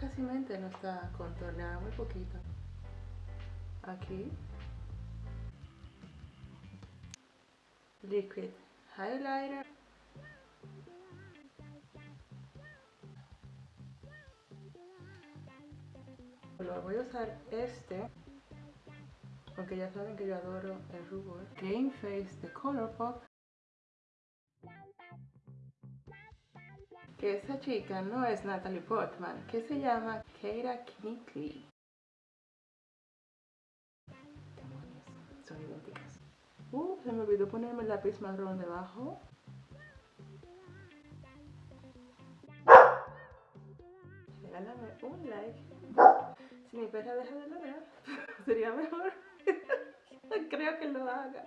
casi mente no está contorneada, muy poquito. Aquí. Liquid highlighter. Voy a usar este, aunque ya saben que yo adoro el rubor. Game Face de Colourpop. Que esa chica no es Natalie Portman, que se llama Keira Knightley. Demonios, son idénticas. Uh, se me olvidó ponerme el lápiz marrón debajo. Regálame un like. Si mi perra deja de ladrar, sería mejor. Creo que lo haga.